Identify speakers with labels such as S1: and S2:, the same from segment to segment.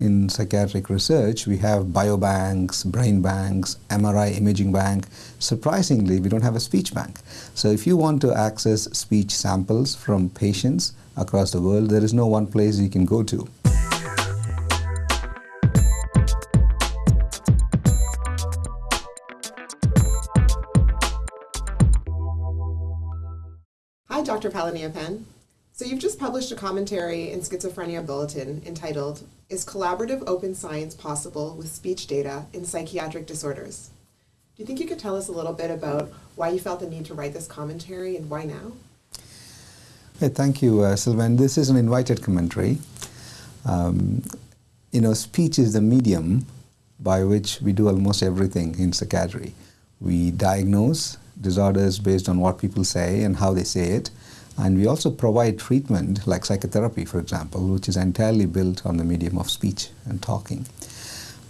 S1: In psychiatric research, we have biobanks, brain banks, MRI imaging bank. Surprisingly, we don't have a speech bank. So if you want to access speech samples from patients across the world, there is no one place you can go to.
S2: Hi, Dr. Palaniappan. So you've just published a commentary in Schizophrenia Bulletin entitled, Is Collaborative Open Science Possible with Speech Data in Psychiatric Disorders? Do you think you could tell us a little bit about why you felt the need to write this commentary and why now?
S1: Hey, thank you, uh. This is an invited commentary. Um, you know, speech is the medium by which we do almost everything in psychiatry. We diagnose disorders based on what people say and how they say it. And we also provide treatment like psychotherapy, for example, which is entirely built on the medium of speech and talking.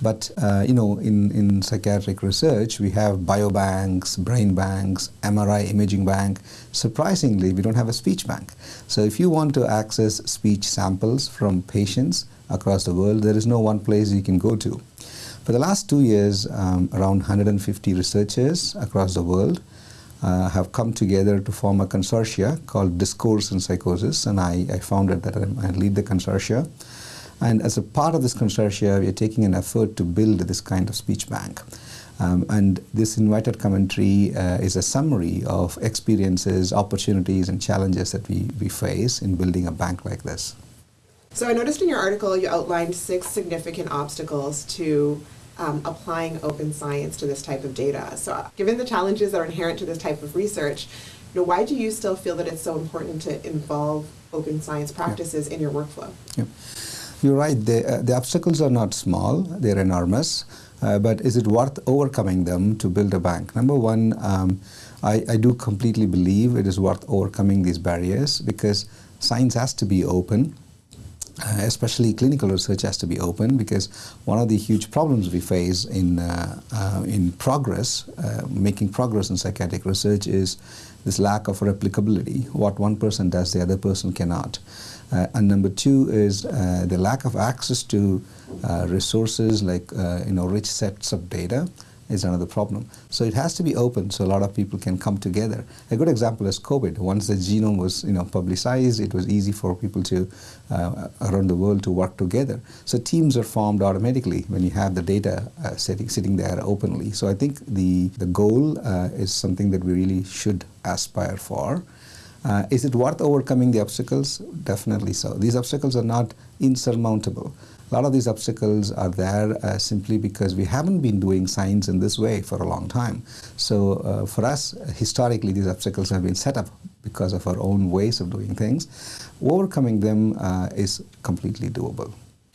S1: But uh, you know, in, in psychiatric research, we have biobanks, brain banks, MRI imaging bank. Surprisingly, we don't have a speech bank. So if you want to access speech samples from patients across the world, there is no one place you can go to. For the last two years, um, around 150 researchers across the world uh, have come together to form a consortia called Discourse in Psychosis, and I, I founded that. I lead the consortia. And as a part of this consortia, we are taking an effort to build this kind of speech bank. Um, and this invited commentary uh, is a summary of experiences, opportunities, and challenges that we, we face in building a bank like this.
S2: So I noticed in your article you outlined six significant obstacles to um, applying open science to this type of data. So given the challenges that are inherent to this type of research, you know, why do you still feel that it's so important to involve open science practices yeah. in your workflow?
S1: Yeah. You're right, the, uh, the obstacles are not small, they're enormous. Uh, but is it worth overcoming them to build a bank? Number one, um, I, I do completely believe it is worth overcoming these barriers because science has to be open. Uh, especially clinical research has to be open because one of the huge problems we face in, uh, uh, in progress, uh, making progress in psychiatric research is this lack of replicability. What one person does, the other person cannot. Uh, and number two is uh, the lack of access to resources like you know, rich sets of data is another problem. So it has to be open so a lot of people can come together. A good example is COVID. Once the genome was you know, publicized, it was easy for people to uh, around the world to work together. So teams are formed automatically when you have the data uh, sitting, sitting there openly. So I think the, the goal uh, is something that we really should aspire for. Uh, is it worth overcoming the obstacles? Definitely so. These obstacles are not insurmountable. A lot of these obstacles are there uh, simply because we haven't been doing science in this way for a long time. So uh, for us, historically, these obstacles have been set up because of our own ways of doing things. Overcoming them uh, is completely doable.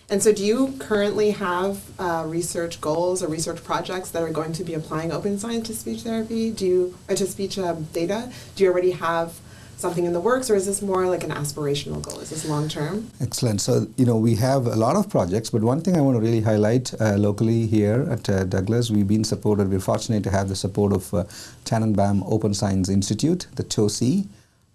S2: And so do you currently have uh, research goals or research projects that are going to be applying open science to speech therapy? Do you, or to speech um, data? Do you already have something in the works, or is this more like an aspirational goal? Is this long term?
S1: Excellent. So, you know, we have a lot of projects, but one thing I want to really highlight uh, locally here at uh, Douglas, we've been supported, we're fortunate to have the support of uh, Tannenbaum Open Science Institute, the TOSI,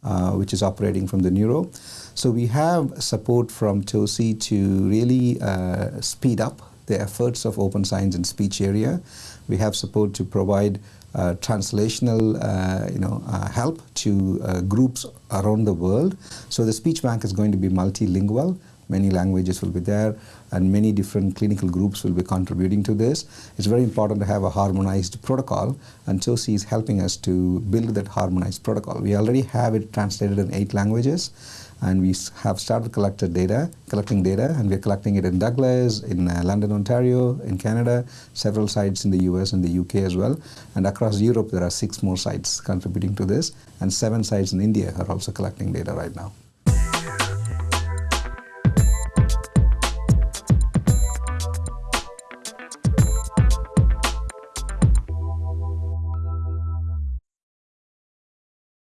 S1: uh, which is operating from the Neuro. So we have support from TOSI to really uh, speed up the efforts of open science in speech area. We have support to provide uh, translational uh, you know, uh, help to uh, groups around the world. So the speech bank is going to be multilingual. Many languages will be there and many different clinical groups will be contributing to this. It's very important to have a harmonized protocol and TOSI is helping us to build that harmonized protocol. We already have it translated in eight languages and we have started collecting data, collecting data, and we're collecting it in Douglas, in uh, London, Ontario, in Canada, several sites in the US and the UK as well, and across Europe there are six more sites contributing to this, and seven sites in India are also collecting data right now.